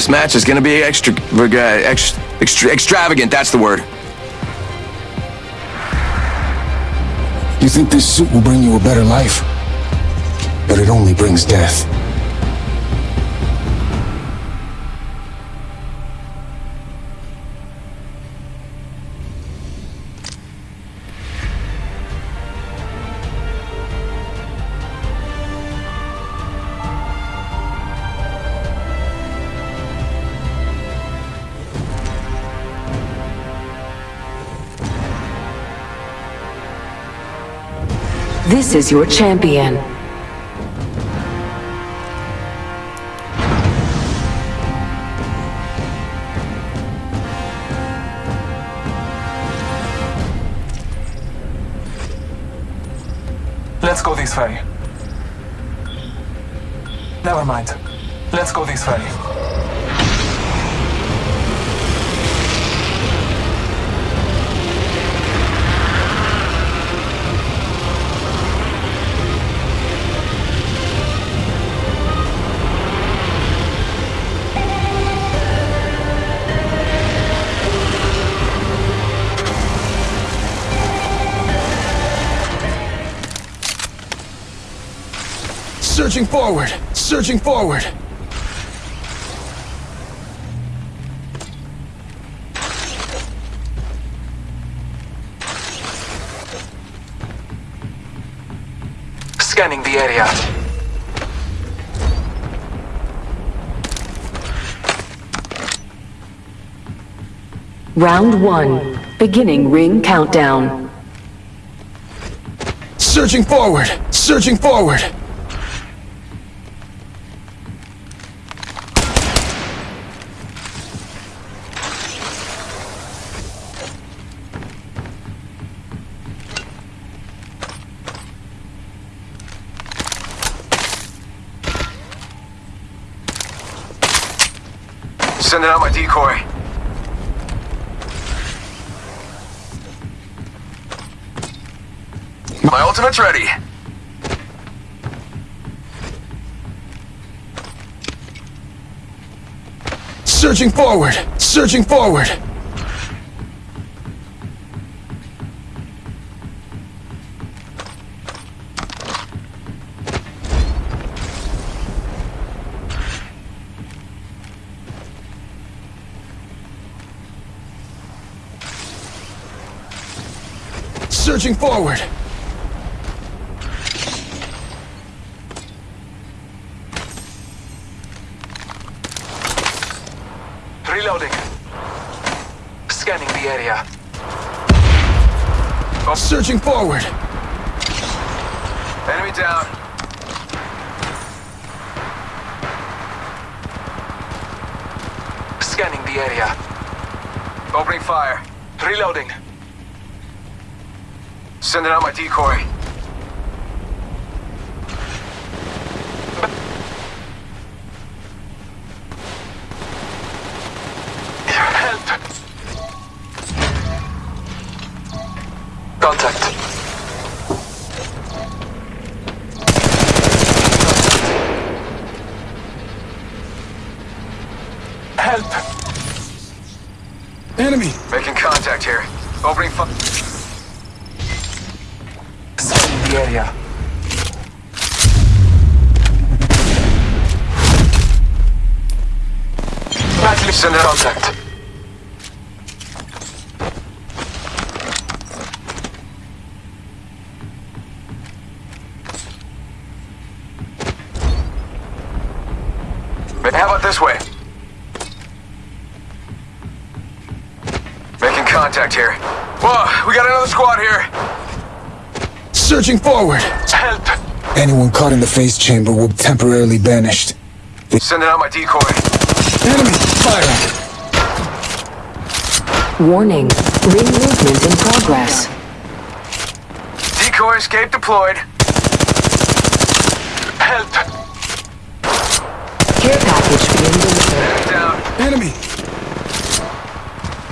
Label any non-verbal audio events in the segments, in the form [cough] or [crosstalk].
This match is gonna be extra, uh, extra, extra extravagant, that's the word. You think this suit will bring you a better life? But it only brings death. This is your champion. Let's go this way. Never mind. Let's go this way. Searching forward! Searching forward! Scanning the area. Round one. Beginning ring countdown. Searching forward! Searching forward! Sending out my decoy. My ultimate's ready. Searching forward! Searching forward! Searching forward! Reloading. Scanning the area. Searching forward! Enemy down. Scanning the area. Opening fire. Reloading. Sending out my decoy. Help! Contact. Help! Enemy! Making contact here. Opening fire. Scanning the area. Badly Send it out. contact. How about this way? Making contact here. Whoa, we got another squad here. Searching forward! Help! Anyone caught in the phase chamber will be temporarily banished. Sending out my decoy. Enemy! Fire! Warning. Ring movement in progress. Decoy escape deployed. Help! Care package being delivered. Enemy down. Enemy!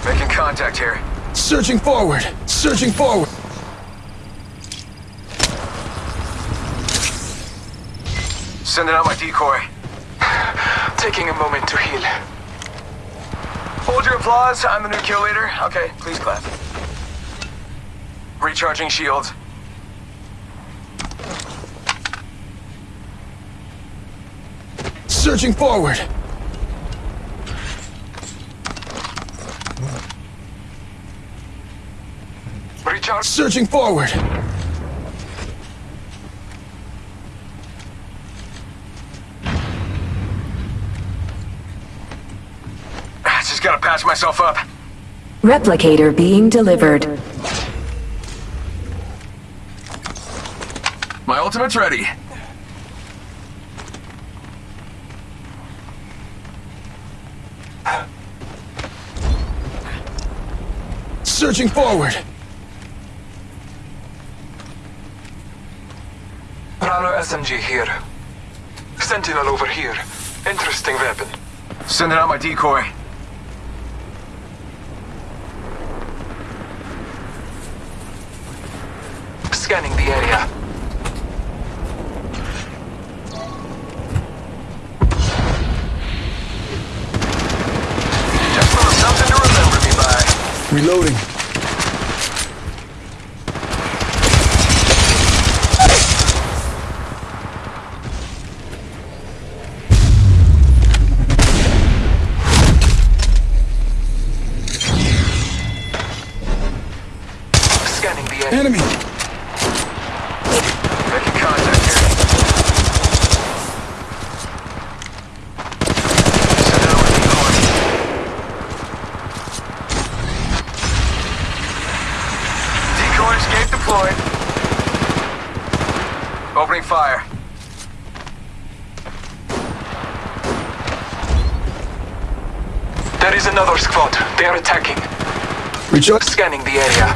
Making contact here. Searching forward! Searching forward! Sending out my decoy. Taking a moment to heal. Hold your applause. I'm the new kill leader. Okay, please clap. Recharging shields. Searching forward. Recharge. Searching forward. Ah, Just gotta patch myself up. Replicator being delivered. My ultimate's ready. Searching forward. Prowler SMG here. Sentinel over here. Interesting weapon. Sending out my decoy. Scanning the area. Just little something to remember me by. Reloading. Scanning the area. Enemy. Making contact here. Send out my decoy. Decoy escape deployed. Opening fire. There is another squad. They are attacking. Recharge. Scanning the area.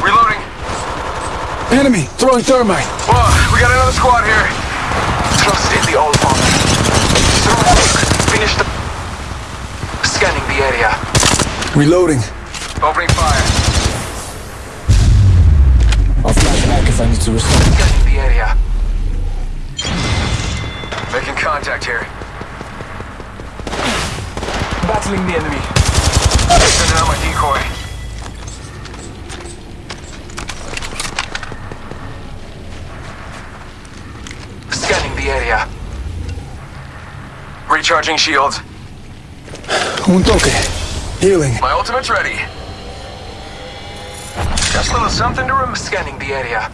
Reloading. Enemy. Throwing thermite. Whoa, we got another squad here. Trust in the Allfather. Throw a look. Finish the... Scanning the area. Reloading. Opening fire. I'll flash back if I need to restore. Scanning the area. Making contact here. Battling the enemy. Sending out my decoy. Scanning the area. Recharging shields. Un toque. Healing. My ultimate's ready. Just a little something to remember. Scanning the area.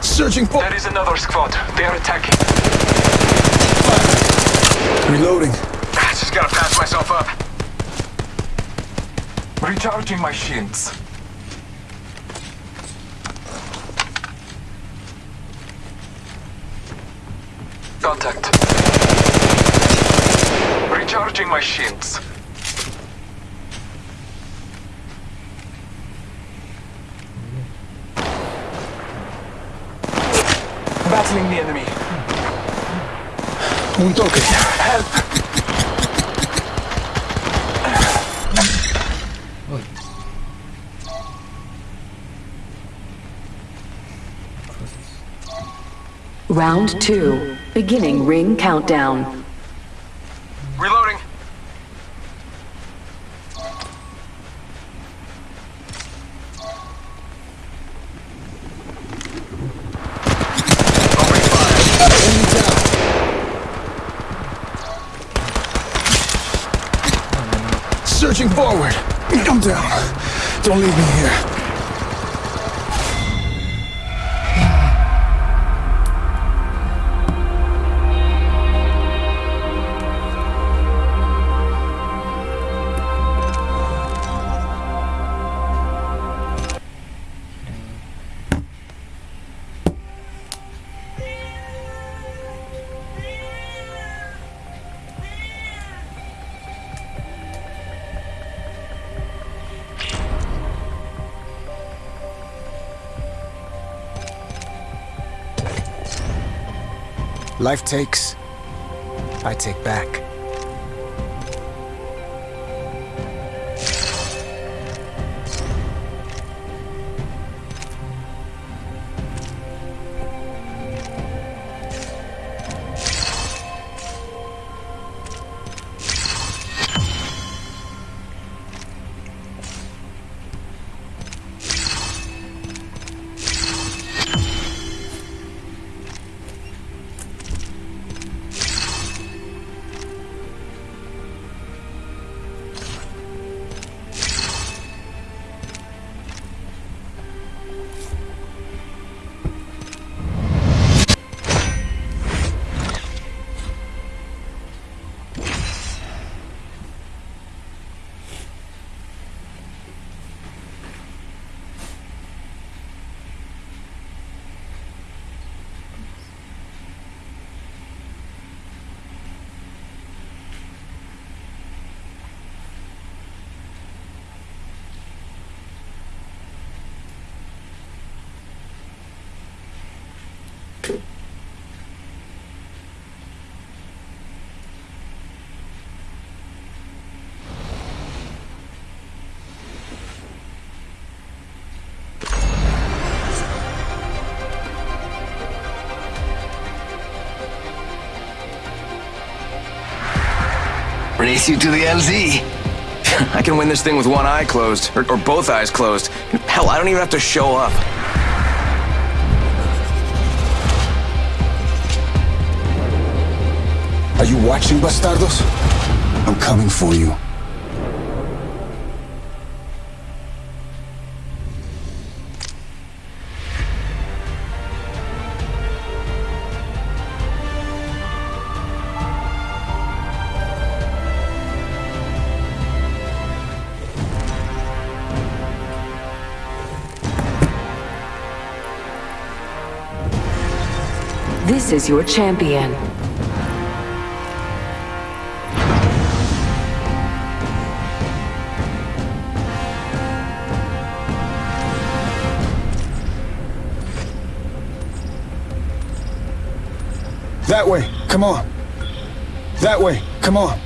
Searching for. There is another squad. They are attacking. Reloading. Just gotta patch myself up. Recharging my shields. Contact. Recharging my shields. Battling the enemy. Un toque. Round two. Beginning ring countdown. Reloading. Opening fire. Enemy down. Searching forward. I'm down. Don't leave me here. Life takes, I take back. Race you to the LZ. [laughs] I can win this thing with one eye closed, or, or both eyes closed. Hell, I don't even have to show up. Are you watching, bastardos? I'm coming for you. Is your champion. That way, come on. That way, come on.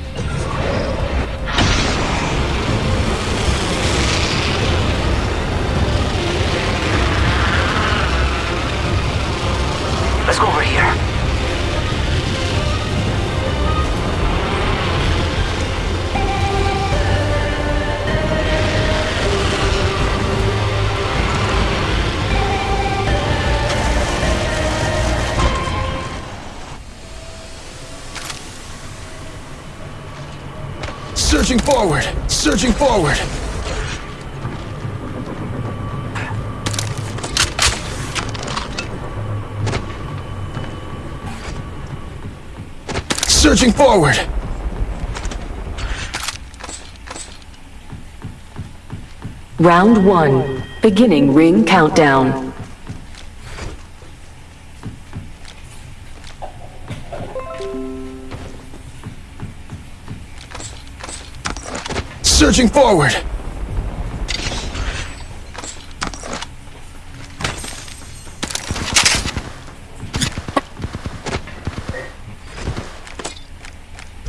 Forward, surging forward. Surging forward. Round one. Beginning ring countdown. Surging forward.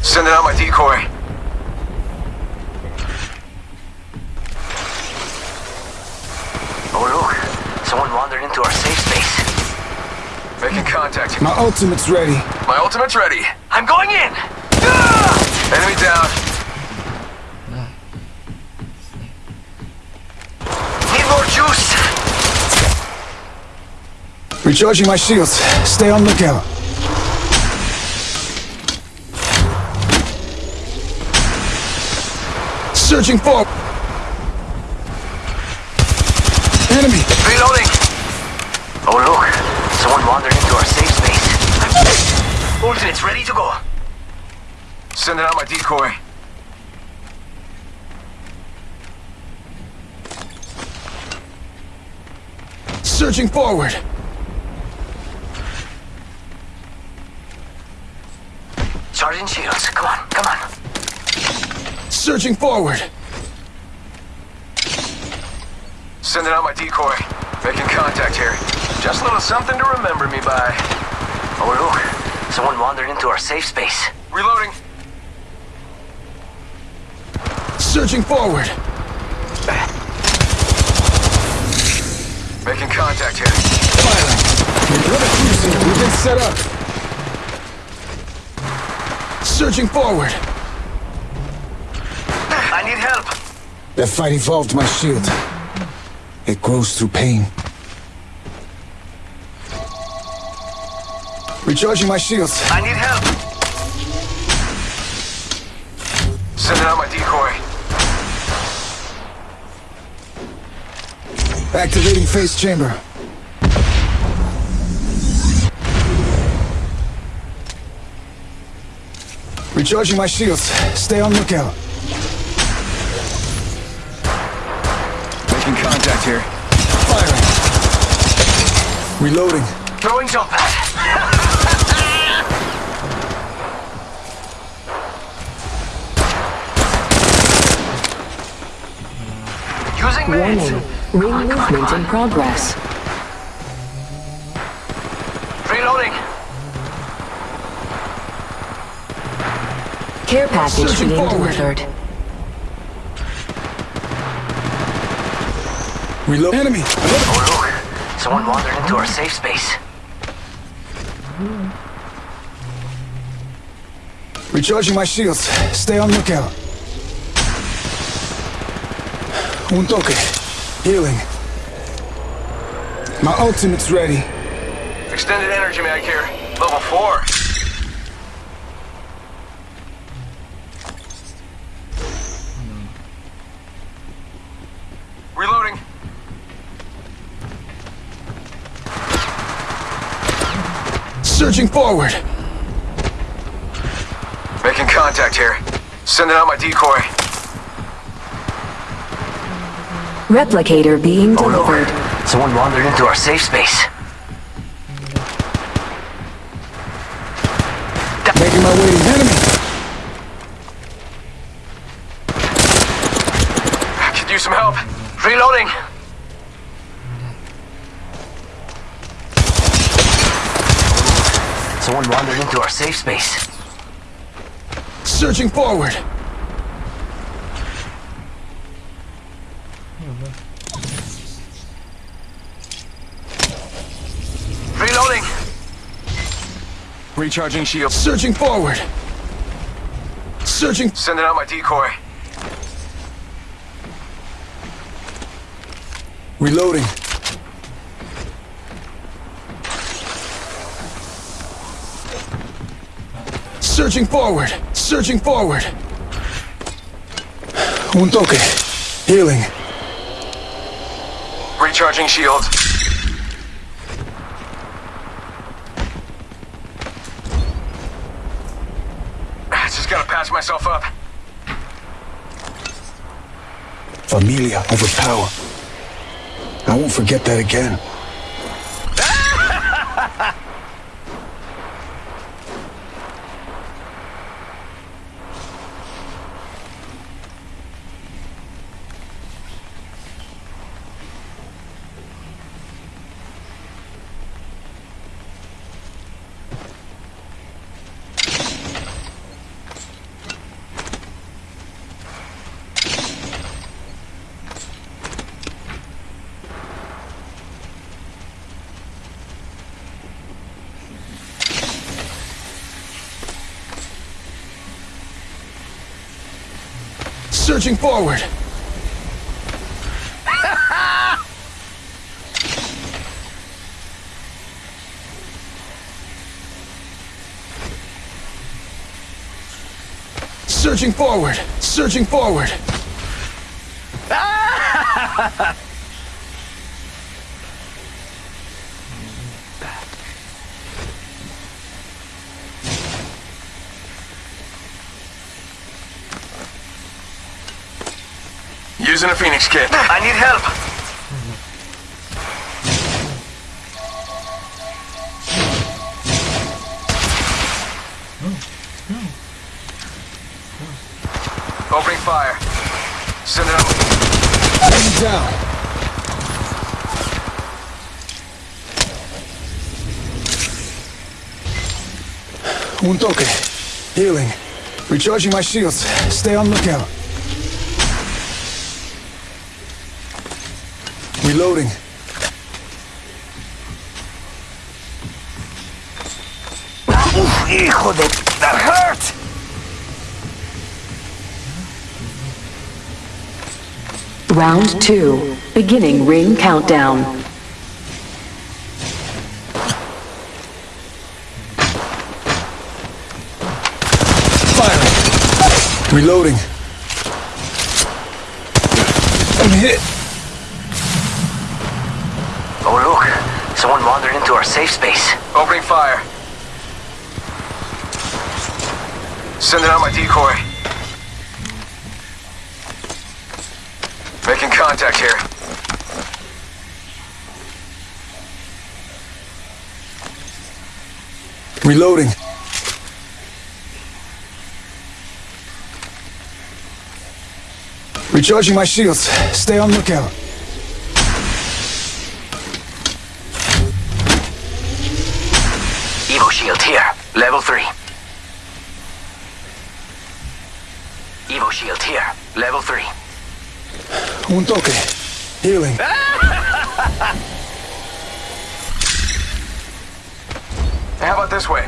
Sending out my decoy. Oh look, someone wandered into our safe space. Making contact. My ultimate's ready. My ultimate's ready. I'm going in! Enemy down. Recharging my shields. Stay on lookout. Searching for enemy. Reloading! Oh look, someone wandered into our safe space. Ultimate's ready to go. Sending out my decoy. Searching forward. Sergeant Shields, come on, come on. Searching forward. Sending out my decoy. Making contact here. Just a little something to remember me by. Oh look, someone wandered into our safe space. Reloading. Searching forward. Making contact here. Another cruiser. We've been set up. Searching forward. I need help. That fight evolved my shield. It grows through pain. Recharging my shields. I need help. Sending out my decoy. Activating phase chamber. Recharging my shields. Stay on lookout. Making contact here. Firing. Reloading. Throwing jump pad. [laughs] Warning. meds. Ring movement in progress. Care package Surging being forward. delivered. Reload. Enemy. Oh look, someone wandered into our safe space. Recharging my shields. Stay on lookout. Un toque. Healing. My ultimate's ready. Extended energy mag here. Level 4. Reloading. Surging forward. Making contact here. Sending out my decoy. Replicator being Oh no. delivered. Someone wandered into our safe space. Making my way to the enemy. Could use some help. Reloading! Someone wandered into our safe space. Surging forward. Reloading! Recharging shields. Surging forward. Surging. Sending out my decoy. Reloading. Surging forward. Surging forward. Un toque. Healing. Recharging shields. Ah, just gotta patch myself up. Familia over power. I won't forget that again. Surging forward. Surging forward. Surging forward. [laughs] Using a Phoenix kit. I need help! Opening fire. Sending out. Enemy down. Un toque. Healing. Recharging my shields. Stay on lookout. Reloading. Hijo de... That hurt! Round two. Beginning ring countdown. Safe space. Opening fire. Sending out my decoy. Making contact here. Reloading. Recharging my shields. Stay on lookout. Level 3. Evo shield here. Level 3. Un toque. Healing. [laughs] How about this way?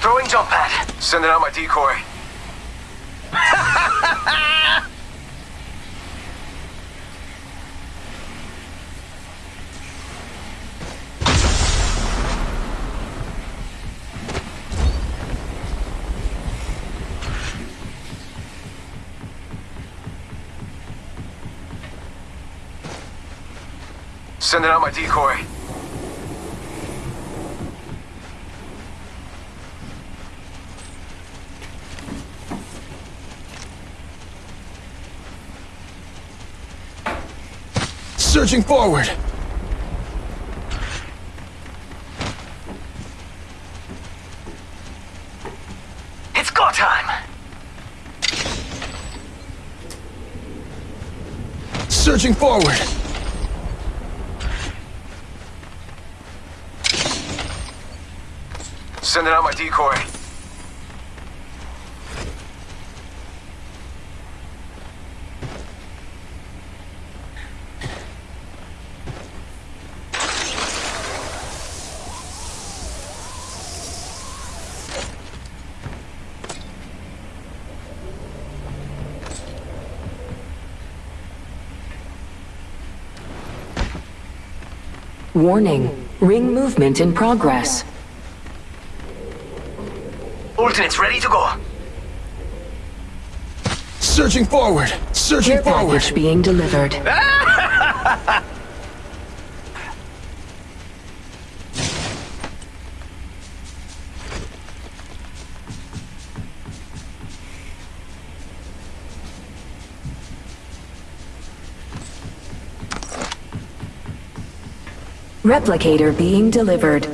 Throwing jump pad. Sending out my decoy. Sending out my decoy. Searching forward. It's go time! Searching forward. Sending out my decoy. Warning. Ring movement in progress. Alternates ready to go. Searching forward. Searching Care forward. package being delivered. [laughs] Replicator being delivered.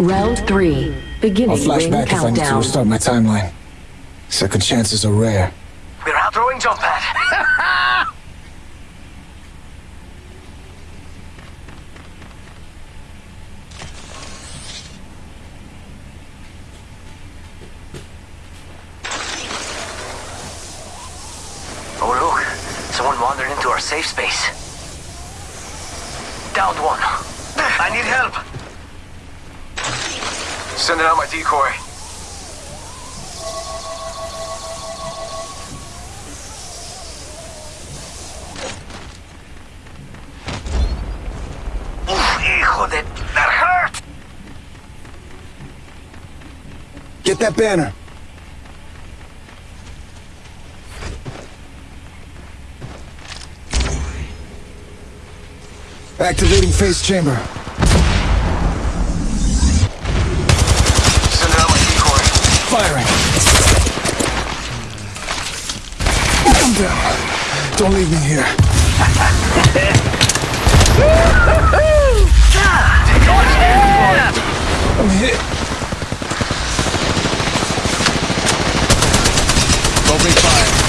Round three. Beginning I'll Beginning flash ring back if I need to restart my timeline. Second chances are rare. We're out throwing jump pad. [laughs] oh look, someone wandered into our safe space. Downed one. I need help. Sending out my decoy. Get that banner. Activating phase chamber. Don't leave me here. I'm hit. Open fire.